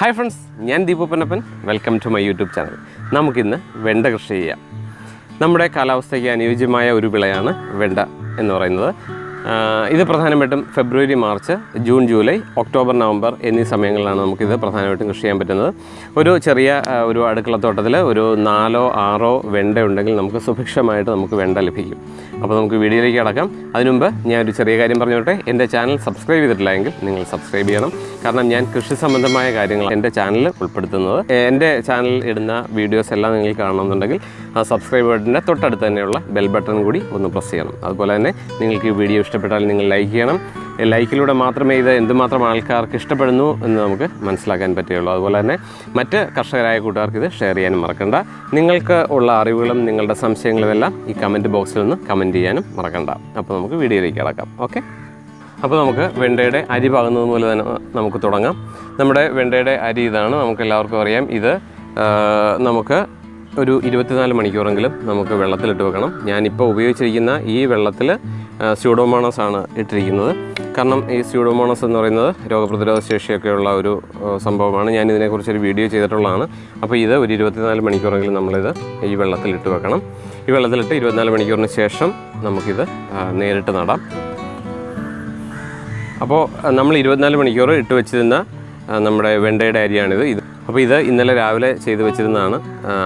Hi friends ഞാൻ Deepu Pannappan. Welcome to my YouTube channel നമുക്കിന്ന് വെണ്ട കൃഷി ചെയ്യാം. നമ്മുടെ കാലാവസ്ഥയ്ക്ക് അനുയോജ്യമായ ഒരു വിളയാണ് വെണ്ട എന്ന് പറയുന്നത്. ഇത് പ്രധാനമായിട്ടും February March June July October November എന്നീ സമയങ്ങളിലാണ് നമുക്കിത് പ്രധാനമായിട്ടും കൃഷി ചെയ്യാൻ പറ്റുന്നത്. ഒരു ചെറിയ ഒരു അടുക്കളത്തോട്ടത്തിൽ ഒരു നാലോ ആറോ വെണ്ട ഉണ്ടെങ്കിൽ നമുക്ക് സുഭിക്ഷമായിട്ട് നമുക്ക് വെണ്ട ലഭിക്കും. അപ്പോൾ നമുക്ക് വീഡിയോയിലേക്ക് കടക്കാം. അതിനുമുമ്പ് ഞാൻ ഒരു ചെറിയ കാര്യം പറഞ്ഞോട്ടെ. എന്റെ ചാനൽ സബ്സ്ക്രൈബ് ചെയ്തിട്ടില്ല എങ്കിൽ നിങ്ങൾ സബ്സ്ക്രൈബ് ചെയ്യണം. കാരണം ഞാൻ കൃഷി സംബന്ധമായ കാര്യങ്ങൾ എന്റെ ചാനലിൽ ഉൾപ്പെടുത്തുന്നത്. എന്റെ ചാനലിൽ ഇടുന്ന വീഡിയോസ് എല്ലാം നിങ്ങൾ കാണണമെന്നുണ്ടെങ്കിൽ ആ സബ്സ്ക്രൈബ് ബട്ടന്റെ തൊട്ടടുത്ത് തന്നെയുള്ള ബെൽ ബട്ടൺ കൂടി ഒന്ന് പ്രസ് ചെയ്യണം. അതുപോലെ തന്നെ നിങ്ങൾക്ക് ഈ വീഡിയോ ഇഷ്ടപ്പെട്ടാൽ നിങ്ങൾ ലൈക്ക് ചെയ്യണം. ലൈക്കിലൂടെ മാത്രമേ ഇത് എന്തുമാത്രം ആൾക്കാർക്ക് ഇഷ്ടപ്പെടുന്നു എന്ന് നമുക്ക് മനസ്സിലാക്കാൻ പറ്റുകയുള്ളൂ. അതുപോലെ തന്നെ മറ്റ് കർഷകരായ കൂട്ടുകാർക്ക് ഇത് ഷെയർ ചെയ്യാനും മറക്കണ്ട. നിങ്ങൾക്ക് ഉള്ള അറിവുകളും നിങ്ങളുടെ സംശയങ്ങളും എല്ലാം ഈ കമന്റ് ബോക്സിൽ നിന്ന് കമന്റ് ചെയ്യാനും മറക്കണ്ട. അപ്പോൾ നമുക്ക് വീഡിയോയിലേക്ക് കിടക്കാം. ഓക്കെ അപ്പോൾ നമുക്ക് വെണ്ടയുടെ അരി പാകുന്നത് പോലെ തന്നെ നമുക്ക് തുടങ്ങാം. നമ്മുടെ വെണ്ടയുടെ അരി ഇതാണ്. നമുക്ക് എല്ലാവർക്കും അറിയാം. ഇത് നമുക്ക് ഒരു ഇരുപത്തിനാല് മണിക്കൂറെങ്കിലും നമുക്ക് വെള്ളത്തിലിട്ട് വെക്കണം. ഞാനിപ്പോൾ ഉപയോഗിച്ചിരിക്കുന്ന ഈ വെള്ളത്തിൽ സ്യൂഡോമോണസ് ആണ് ഇട്ടിരിക്കുന്നത്. കാരണം ഈ സ്യൂഡോമോണസ് എന്ന് പറയുന്നത് രോഗപ്രതിരോധ ശേഷിയൊക്കെയുള്ള ഒരു സംഭവമാണ്. ഞാൻ ഇതിനെക്കുറിച്ച് ഒരു വീഡിയോ ചെയ്തിട്ടുള്ളതാണ്. അപ്പോൾ ഇത് ഒരു ഇരുപത്തിനാല് മണിക്കൂറെങ്കിലും നമ്മളിത് ഈ വെള്ളത്തിലിട്ട് വെക്കണം. ഈ വെള്ളത്തിലിട്ട് ഇരുപത്തിനാല് മണിക്കൂറിന് ശേഷം നമുക്കിത് നേരിട്ട് നടാം. അപ്പോൾ നമ്മൾ ഇരുപത്തിനാല് മണിക്കൂർ ഇട്ട് വെച്ചിരുന്ന നമ്മുടെ വെണ്ടയുടെ അരിയാണിത്. ഇത് അപ്പോൾ ഇത് ഇന്നലെ രാവിലെ ചെയ്ത് വെച്ചിരുന്നതാണ്.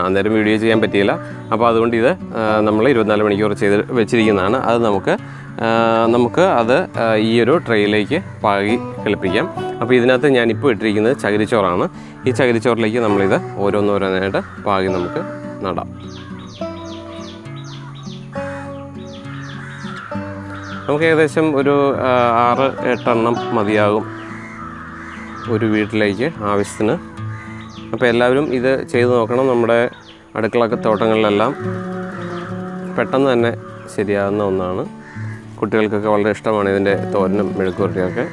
അന്നേരം വീഡിയോ ചെയ്യാൻ പറ്റിയില്ല. അപ്പോൾ അതുകൊണ്ട് ഇത് നമ്മൾ ഇരുപത്തിനാല് മണിക്കൂർ ചെയ്ത് വെച്ചിരിക്കുന്നതാണ്. അത് നമുക്ക് നമുക്ക് അത് ഈ ഒരു ട്രെയിലേക്ക് പാകി കളിപ്പിക്കാം. അപ്പോൾ ഇതിനകത്ത് ഞാനിപ്പോൾ ഇട്ടിരിക്കുന്നത് ചകിരിച്ചോറാണ്. ഈ ചകിരിച്ചോറിലേക്ക് നമ്മളിത് ഓരോന്നോരോന്നായിട്ട് പാകി നമുക്ക് നടാം. നമുക്ക് ഏകദേശം ഒരു ആറ് എട്ടെണ്ണം മതിയാകും ഒരു വീട്ടിലേക്ക് ആവശ്യത്തിന് അപ്പോൾ എല്ലാവരും ഇത് ചെയ്തു നോക്കണം നമ്മുടെ അടുക്കളക്ക തോട്ടങ്ങളിലെല്ലാം. പെട്ടെന്ന് തന്നെ ശരിയാകുന്ന ഒന്നാണ്. കുട്ടികൾക്കൊക്കെ വളരെ ഇഷ്ടമാണ് ഇതിന്റെ തോരനും മെഴുക്കുവരട്ടിയൊക്കെ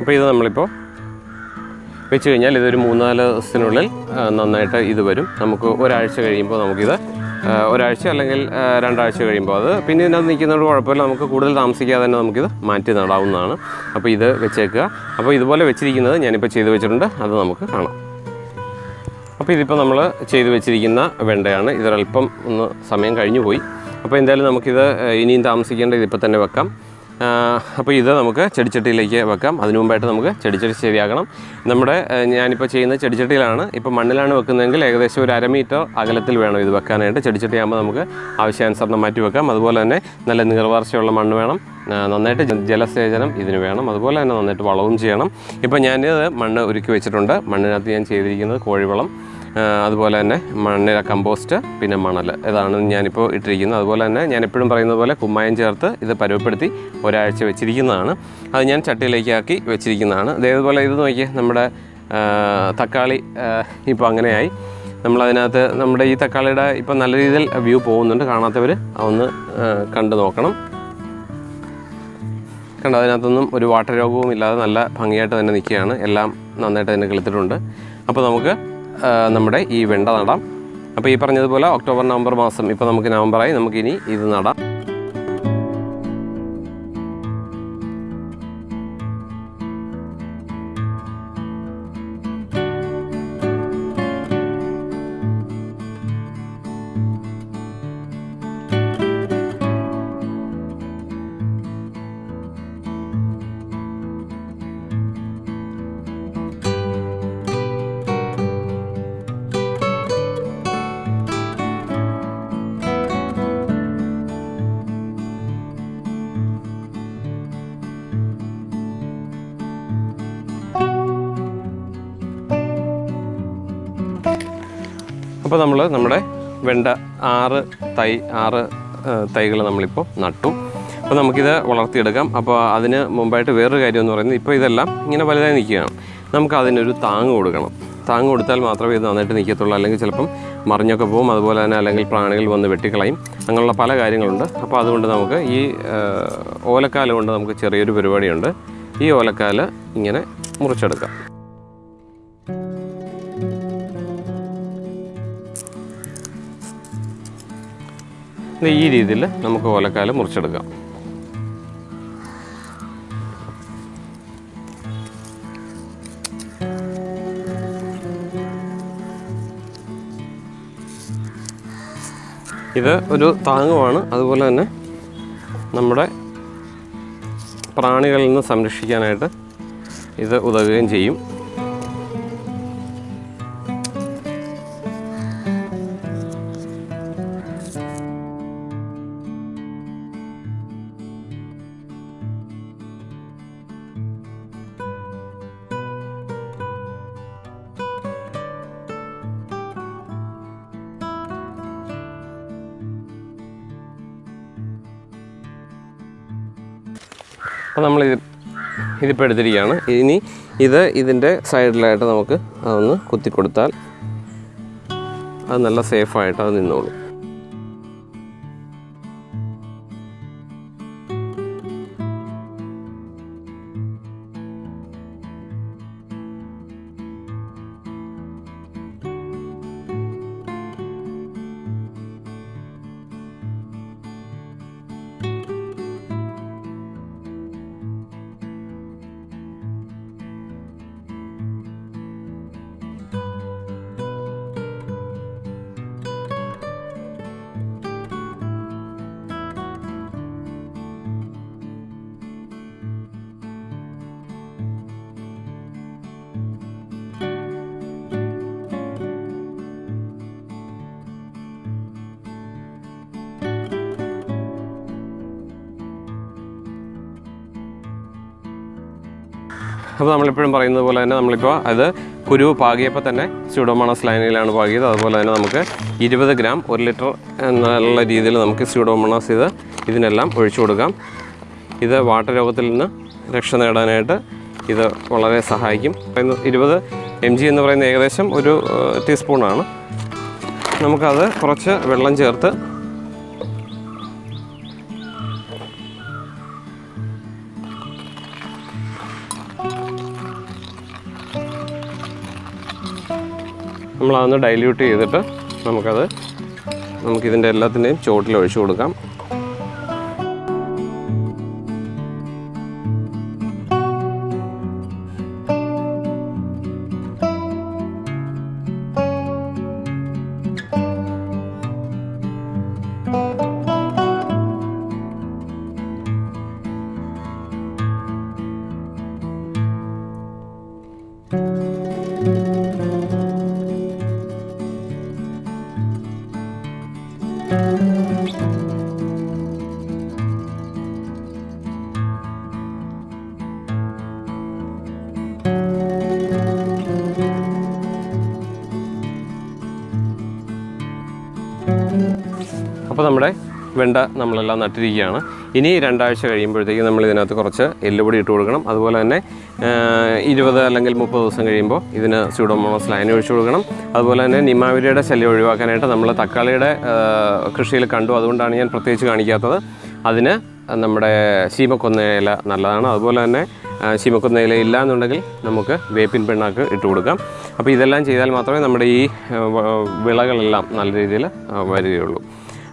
അപ്പോൾ ഇത് നമ്മളിപ്പോൾ വെച്ച് കഴിഞ്ഞാൽ ഇതൊരു മൂന്നാൽ ദിവസത്തിനുള്ളിൽ നന്നായിട്ട് ഇത് വരും. നമുക്ക് ഒരാഴ്ച കഴിയുമ്പോൾ നമുക്കിത് ഒരാഴ്ച അല്ലെങ്കിൽ രണ്ടാഴ്ച കഴിയുമ്പോൾ അത് പിന്നെ ഇതിനകത്ത് നിൽക്കുന്നതുകൊണ്ട് കുഴപ്പമില്ല. നമുക്ക് കൂടുതൽ താമസിക്കാതെ തന്നെ നമുക്കിത് മാറ്റി നടാവുന്നതാണ്. അപ്പോൾ ഇത് വെച്ചേക്കുക. അപ്പോൾ ഇതുപോലെ വെച്ചിരിക്കുന്നത് ഞാനിപ്പോൾ ചെയ്ത് വെച്ചിട്ടുണ്ട്. അത് നമുക്ക് കാണാം. അപ്പോൾ ഇതിപ്പോൾ നമ്മൾ ചെയ്ത് വെച്ചിരിക്കുന്ന വെണ്ടയാണ്. ഇതൊരല്പം ഒന്ന് സമയം കഴിഞ്ഞു പോയി അപ്പോൾ എന്തായാലും നമുക്കിത് ഇനിയും താമസിക്കേണ്ട ഇതിപ്പോൾ തന്നെ വെക്കാം. അപ്പോൾ ഇത് നമുക്ക് ചെടിച്ചട്ടിയിലേക്ക് വെക്കാം. അതിനു മുമ്പായിട്ട് നമുക്ക് ചെടിച്ചട്ടി ശരിയാക്കണം. നമ്മുടെ ഞാനിപ്പോൾ ചെയ്യുന്ന ചെടിച്ചട്ടിയിലാണ്. ഇപ്പോൾ മണ്ണിലാണ് വെക്കുന്നതെങ്കിൽ ഏകദേശം ഒരു അര മീറ്റർ അകലത്തിൽ വേണം ഇത് വെക്കാനായിട്ട്. ചെടിച്ചട്ടി ആകുമ്പോൾ നമുക്ക് ആവശ്യാനുസരണം മാറ്റി വെക്കാം. അതുപോലെ തന്നെ നല്ല നീർവാർച്ചയുള്ള മണ്ണ് വേണം. നന്നായിട്ട് ജലസേചനം ഇതിന് വേണം. അതുപോലെ തന്നെ നന്നായിട്ട് വളവും ചെയ്യണം. ഇപ്പോൾ ഞാനിത് മണ്ണ് ഒരുക്കി വെച്ചിട്ടുണ്ട്. മണ്ണിനകത്ത് ഞാൻ ചെയ്തിരിക്കുന്നത് കോഴിവളം. അതുപോലെ തന്നെ മണ്ണിര കമ്പോസ്റ്റ് പിന്നെ മണൽ ഇതാണ് ഞാനിപ്പോൾ ഇട്ടിരിക്കുന്നത്. അതുപോലെ തന്നെ ഞാൻ എപ്പോഴും പറയുന്നത് പോലെ കുമ്മായം ചേർത്ത് ഇത് പരുവപ്പെടുത്തി ഒരാഴ്ച വെച്ചിരിക്കുന്നതാണ്. അത് ഞാൻ ചട്ടിയിലേക്കാക്കി വെച്ചിരിക്കുന്നതാണ്. അതേപോലെ ഇത് നോക്കിയേ നമ്മുടെ തക്കാളി ഇപ്പോൾ അങ്ങനെയായി. നമ്മളതിനകത്ത് നമ്മുടെ ഈ തക്കാളിയുടെ ഇപ്പം നല്ല രീതിയിൽ വ്യൂ പോകുന്നുണ്ട്. കാണാത്തവർ അതൊന്ന് കണ്ടു നോക്കണം. കണ്ട അതിനകത്തൊന്നും ഒരു വാട്ടർ രോഗവും ഇല്ലാതെ നല്ല ഭംഗിയായിട്ട് തന്നെ നിൽക്കുകയാണ്. എല്ലാം നന്നായിട്ട് തന്നെ കളിത്തിട്ടുണ്ട്. അപ്പോൾ നമുക്ക് നമ്മുടെ ഈ വെണ്ട നടാം. അപ്പോൾ ഈ പറഞ്ഞതുപോലെ ഒക്ടോബർ നവംബർ മാസം ഇപ്പോൾ നമുക്ക് നവംബറായി നമുക്കിനി ഇത് നടാം. അപ്പോൾ നമ്മൾ നമ്മുടെ വെണ്ട ആറ് തൈ ആറ് തൈകൾ നമ്മളിപ്പോൾ നട്ടു. അപ്പോൾ നമുക്കിത് വളർത്തിയെടുക്കാം. അപ്പോൾ അതിന് മുമ്പായിട്ട് വേറൊരു കാര്യം എന്ന് പറയുന്നത് ഇപ്പോൾ ഇതെല്ലാം ഇങ്ങനെ വലുതായി നിൽക്കുകയാണ്. നമുക്ക് അതിനൊരു താങ്ങ് കൊടുക്കണം. താങ്ങ് കൊടുത്താൽ മാത്രമേ ഇത് നന്നായിട്ട് നിൽക്കത്തുള്ളൂ. അല്ലെങ്കിൽ ചിലപ്പം മറിഞ്ഞൊക്കെ പോകും. അതുപോലെ തന്നെ അല്ലെങ്കിൽ പ്രാണികൾ വന്ന് വെട്ടിക്കളയും. അങ്ങനെയുള്ള പല കാര്യങ്ങളുണ്ട്. അപ്പോൾ അതുകൊണ്ട് നമുക്ക് ഈ ഓലക്കാൽ കൊണ്ട് നമുക്ക് ചെറിയൊരു പരിപാടിയുണ്ട്. ഈ ഓലക്കാൽ ഇങ്ങനെ മുറിച്ചെടുക്കാം. ഈ രീതിയിൽ നമുക്ക് ഓലക്കാൽ മുറിച്ചെടുക്കാം. ഇത് ഒരു താങ്ങുമാണ് അതുപോലെ തന്നെ നമ്മുടെ പ്രാണികളിൽ നിന്ന് സംരക്ഷിക്കാനായിട്ട് ഇത് ഉതകുകയും ചെയ്യും. അപ്പോൾ നമ്മൾ ഇത് ഇതിപ്പോൾ എടുത്തിരിക്കുകയാണ്. ഇനി ഇത് ഇതിന്റെ സൈഡിലായിട്ട് നമുക്ക് അതൊന്ന് കുത്തിക്കൊടുത്താൽ അത് നല്ല സേഫായിട്ട് അത് നിന്നോളും. അപ്പോൾ നമ്മളിപ്പോഴും പറയുന്നത് പോലെ തന്നെ നമ്മളിപ്പോൾ അത് കുരു പാകിയപ്പോൾ തന്നെ സ്യൂഡോമോണസ് ലൈനിലാണ് പാകിയത്. അതുപോലെ തന്നെ നമുക്ക് ഇരുപത് ഗ്രാം ഒരു ലിറ്റർ എന്നുള്ള രീതിയിൽ നമുക്ക് സ്യൂഡോമോണസ് ഇത് ഇതിനെല്ലാം ഒഴിച്ചു കൊടുക്കാം. ഇത് വാട്ടർ രോഗത്തിൽ നിന്ന് രക്ഷ നേടാനായിട്ട് ഇത് വളരെ സഹായിക്കും. ഇരുപത് എം ജി എന്ന് പറയുന്ന ഏകദേശം ഒരു ടീസ്പൂണാണ് നമുക്കത് കുറച്ച് വെള്ളം ചേർത്ത് നമ്മളതൊന്ന് ഡൈല്യൂട്ട് ചെയ്തിട്ട് നമുക്കത് നമുക്കിതിന്റെ എല്ലാത്തിന്റെയും ചുവട്ടിൽ ഒഴിച്ചു കൊടുക്കാം. അപ്പോൾ നമ്മുടെ വെണ്ട നമ്മളെല്ലാം നട്ടിരിക്കുകയാണ്. ഇനി രണ്ടാഴ്ച കഴിയുമ്പോഴത്തേക്ക് നമ്മൾ ഇതിനകത്ത് കുറച്ച് എല്ലുപൊടി ഇട്ട് കൊടുക്കണം. അതുപോലെ തന്നെ ഇരുപത് അല്ലെങ്കിൽ മുപ്പത് ദിവസം കഴിയുമ്പോൾ ഇതിന് സ്യൂഡോമോണസ് ലൈൻ ഒഴിച്ചു കൊടുക്കണം. അതുപോലെ തന്നെ നിമാവിരിയുടെ ശല്യം ഒഴിവാക്കാനായിട്ട് നമ്മൾ തക്കാളിയുടെ കൃഷിയിൽ കണ്ടു. അതുകൊണ്ടാണ് ഞാൻ പ്രത്യേകിച്ച് കാണിക്കാത്തത്. അതിന് നമ്മുടെ ശീമക്കൊന്ന ഇല നല്ലതാണ്. അതുപോലെ തന്നെ ആ, ശീമക്കൊന്ന ഇല ഇല്ല എന്നുണ്ടെങ്കിൽ നമുക്ക് വേപ്പിൻ പെണ്ണാക്ക് ഇട്ട് കൊടുക്കാം. അപ്പോൾ ഇതെല്ലാം ചെയ്താൽ മാത്രമേ നമ്മുടെ ഈ വിളകളെല്ലാം നല്ല രീതിയിൽ വരികയുള്ളൂ.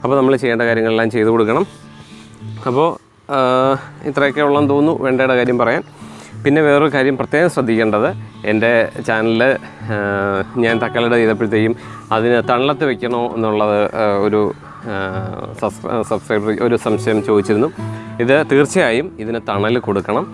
അപ്പോൾ നമ്മൾ ചെയ്യേണ്ട കാര്യങ്ങളെല്ലാം ചെയ്തു കൊടുക്കണം. അപ്പോൾ ഇത്രയൊക്കെ ഉള്ളെന്ന് തോന്നുന്നു. വെണ്ടയുടെ കാര്യം പറയാൻ. പിന്നെ വേറൊരു കാര്യം പ്രത്യേകം ശ്രദ്ധിക്കേണ്ടത്. എന്റെ ചാനലിൽ ഞാൻ തക്കാളിയുടെ ചെയ്തപ്പോഴത്തേക്കും അതിന് തണലത്ത് വെക്കണോ എന്നുള്ളത് ഒരു സബ്സ്ക്രൈബർ ഒരു സംശയം ചോദിച്ചിരുന്നു. ഇത് തീർച്ചയായും ഇതിന് തണൽ കൊടുക്കണം.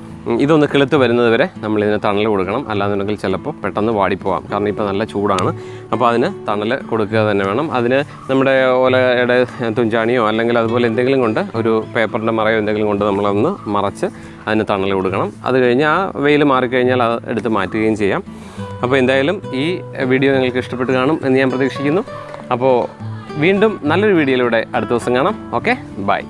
ഇതൊന്ന് കിളുത്ത് വരുന്നത് വരെ നമ്മൾ ഇതിന് തണൽ കൊടുക്കണം. അല്ലാന്നുണ്ടെങ്കിൽ ചിലപ്പോൾ പെട്ടെന്ന് വാടിപ്പോവാം. കാരണം ഇപ്പോൾ നല്ല ചൂടാണ്. അപ്പോൾ അതിന് തണൽ കൊടുക്കുക തന്നെ വേണം. അതിന് നമ്മുടെ ഓലയുടെ തുഞ്ചാണിയോ അല്ലെങ്കിൽ അതുപോലെ എന്തെങ്കിലും കൊണ്ട് ഒരു പേപ്പറിന്റെ മറയോ എന്തെങ്കിലും കൊണ്ട് നമ്മളൊന്ന് മറച്ച് അതിന് തണൽ കൊടുക്കണം. അത് കഴിഞ്ഞ് ആ വെയിൽ മാറിക്കഴിഞ്ഞാൽ അത് എടുത്ത് മാറ്റുകയും ചെയ്യാം. അപ്പോൾ എന്തായാലും ഈ വീഡിയോ നിങ്ങൾക്ക് ഇഷ്ടപ്പെട്ട് കാണും എന്ന് ഞാൻ പ്രതീക്ഷിക്കുന്നു. അപ്പോൾ വീണ്ടും നല്ലൊരു വീഡിയോയിലൂടെ അടുത്ത ദിവസം കാണാം. Okay bye